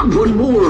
One Moore.